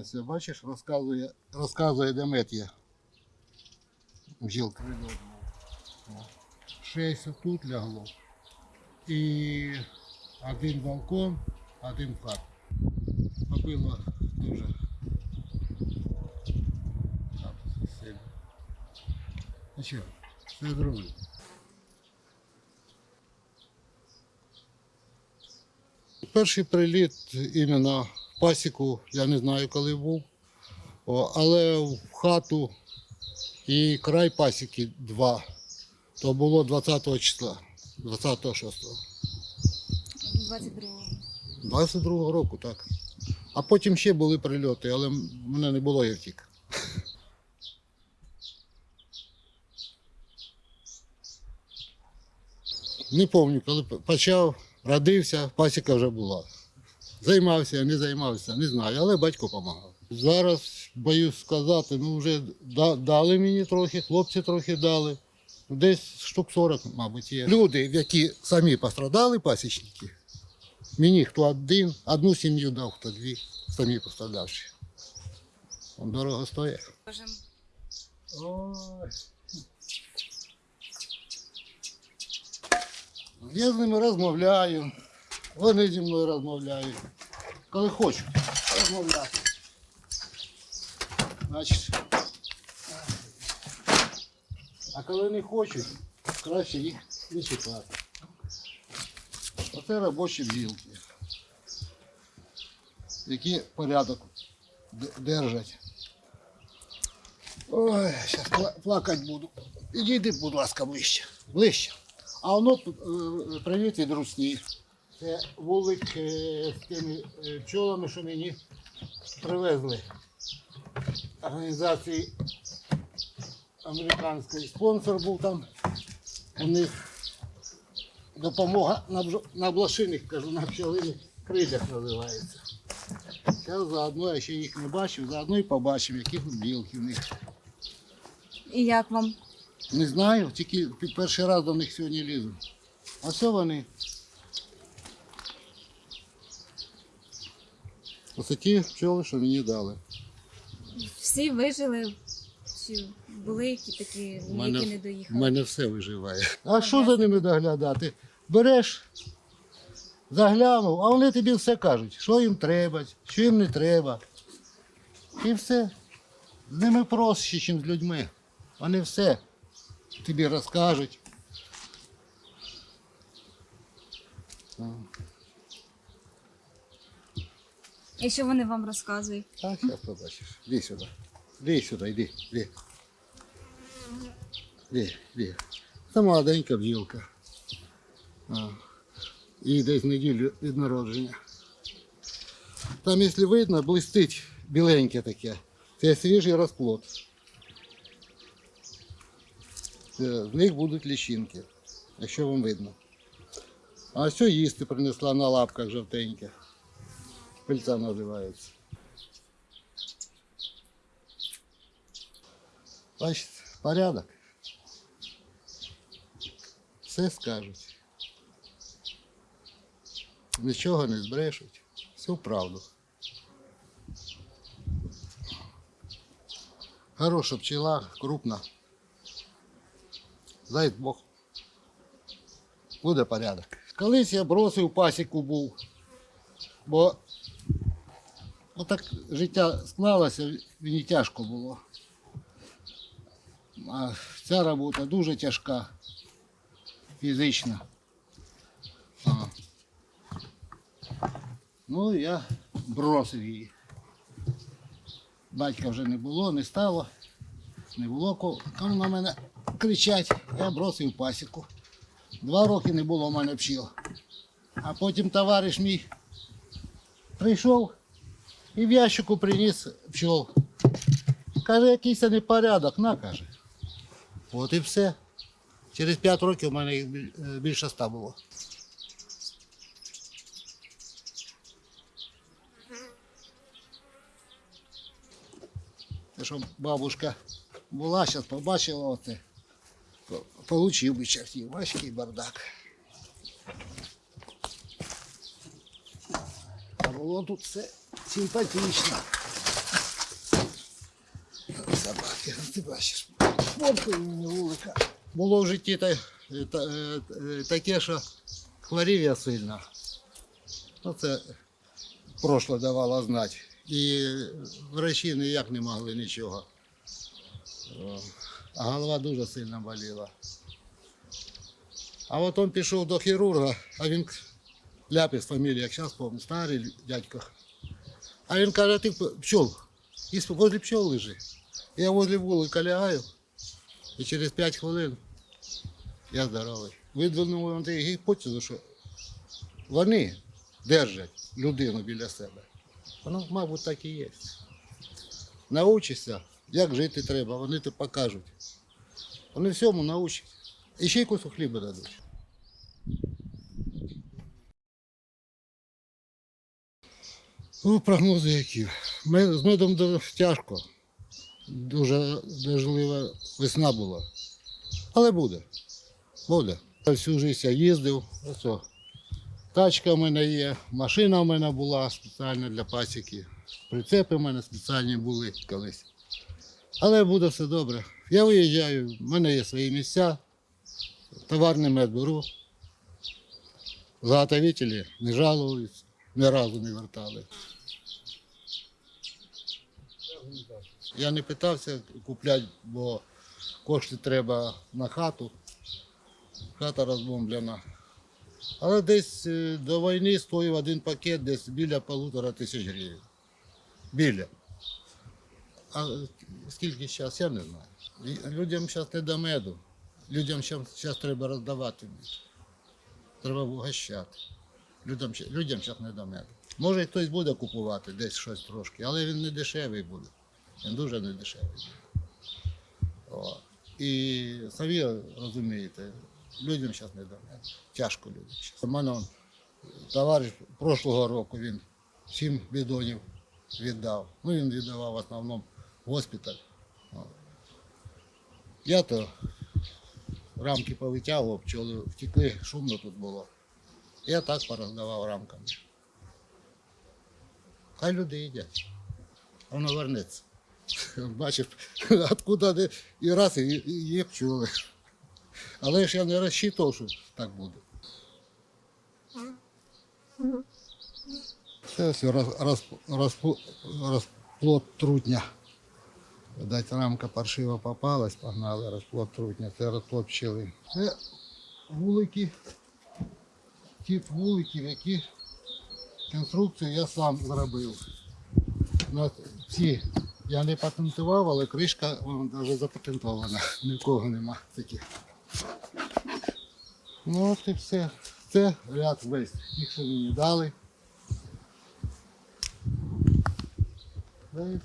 Ось бачиш, розказує, розказує Деметія. Бджілка. О. Шесть тут лягло. І один балкон, один в хату. Побило дуже. Сильно. Ну що, все зроблю. Перший приліт іменно пасіку, я не знаю, коли був. Але в хату і край пасіки два. То було 20 числа, 26 22 22 року, так. А потім ще були прильоти, але мене не було, я втік. Не пам'ятаю, коли почав, родився, пасіка вже була. Займався, не займався, не знаю, але батько допомагав. Зараз боюсь сказати, ну вже дали мені трохи, хлопці трохи дали. Десь штук 40, мабуть, є. Люди, які самі пострадали, пасічники, Мені хто один, одну сім'ю дав, хто дві, самі пострадавші. Он дорого стоїть. Ой. Я з ними розмовляю, вони зі мною розмовляють. Коли хочуть розмовляти. Значить. А коли не хочуть, краще їх не чекати. Оце робочі бджілки, які порядок держать. Ой, зараз плакати буду. Підійди, будь ласка, ближче. Ближче. А воно е, привіт від русні. Це вулик е, з тими е, пчолами, що мені привезли. Організації американської спонсор був там. У них допомога на, блошиних, кажу, на пчелиних крилях називається. Я заодно я ще їх не бачив, заодно і побачив, які тут білки в них. І як вам? Не знаю, тільки перший раз до них сьогодні лізу. А що вони? Ось ті пчоли, що мені дали. Всі вижили? Чи були які такі, У мене, які не доїхали? мене все виживає. А що за ними доглядати? Береш, заглянув, а вони тобі все кажуть, що їм треба, що їм не треба. І все. З ними проще, ніж з людьми. Вони все тобі розкажуть. І що вони вам розказують? Так, зараз побачиш. Іди сюди. Іди сюди, йди, іди. Іди, іди. Це молоденька бджілка. Їй десь неділю від народження. Там, якщо видно, блистить біленьке таке. Це свіжий розплод. Це, з них будуть лічинки, якщо вам видно. А що їсти принесла на лапках жовтеньких. Пильця називається. Бачите, порядок. Все скажуть. Нічого не збрешуть. Всю правду. Хороша пчела, крупна. Дай Бог. Буде порядок. Колись я бросив пасіку був, бо отак життя склалося, мені тяжко було. А ця робота дуже тяжка, фізична. А. Ну, я бросив її. Батька вже не було, не стало, не було кому на мене кричать. Я бросив пасіку. Два роки не було в мене пчіл. А потім товариш мій прийшов і в ящику приніс пчол. Каже, якийсь непорядок, на каже. От і все. Через 5 років у мене їх більше ста було. Те, що бабушка була, зараз побачила оце. Получив би чертів, важкий бардак. А було тут все симпатично. пасіки, ти бачиш. Фоткою мені вулика. Було в житті та, та, е, таке, що хворів я сильно. Ну, це прошле давало знати. І врачі ніяк не могли нічого. А голова дуже сильно боліла. А от пішов до хірурга, а він Ляпис фамілія, як зараз пам'ятаю, старий дядько. А він каже, ти пчел. І возле пчел лежи. Я возле вулика лягаю, і через 5 хвилин я здоровий. Видвинув він таку гіпотезу, що вони держать людину біля себе. Воно, мабуть, так і є. Научишся, як жити треба, вони тобі покажуть. Вони всьому научать. І ще й кусок хліба дадуть. Ну, прогнози які. Ми, з медом до- тяжко. Дуже дождлива весна була. Але буде. Буде. Всю життя їздив. Ось о. Тачка в мене є, машина в мене була спеціальна для пасіки. Прицепи в мене спеціальні були колись. Але буде все добре. Я виїжджаю, в мене є свої місця, товарний мед беру. Заготовителі не жалуються, ні разу не вертали. Я не питався купляти, бо кошти треба на хату. Хата розбомблена. Але десь е, до війни стоїв один пакет десь біля полутора тисяч гривень. Біля. А скільки зараз, я не знаю. Людям зараз не до меду. Людям зараз треба роздавати. Треба вгощати. Людям, людям зараз не до меду. Може, хтось буде купувати десь щось трошки, але він не дешевий буде. Він дуже не дешевий буде. О. І самі розумієте, людям зараз не до меду. Тяжко людям. У мене товариш прошлого року він сім бідонів віддав. Ну, він віддавав в основному госпіталь. Я то рамки повитягував, пчоли втекли, шумно тут було. Я так пороздавав рамками. Хай люди їдять. Воно вернеться. Бачиш, откуда і раз, і, є пчоли. Але ж я не розчитував, що так буде. Це все розплод трутня. Видать, рамка паршиво попалась, погнали розплод трутня, це розплод пчели. Це вулики, тип вуликів, які конструкцію я сам зробив. Ці я не патентував, але кришка вона навіть запатентована. Ні в кого нема таких. Ну от і все. Це ряд весь. Їх що мені дали. Да.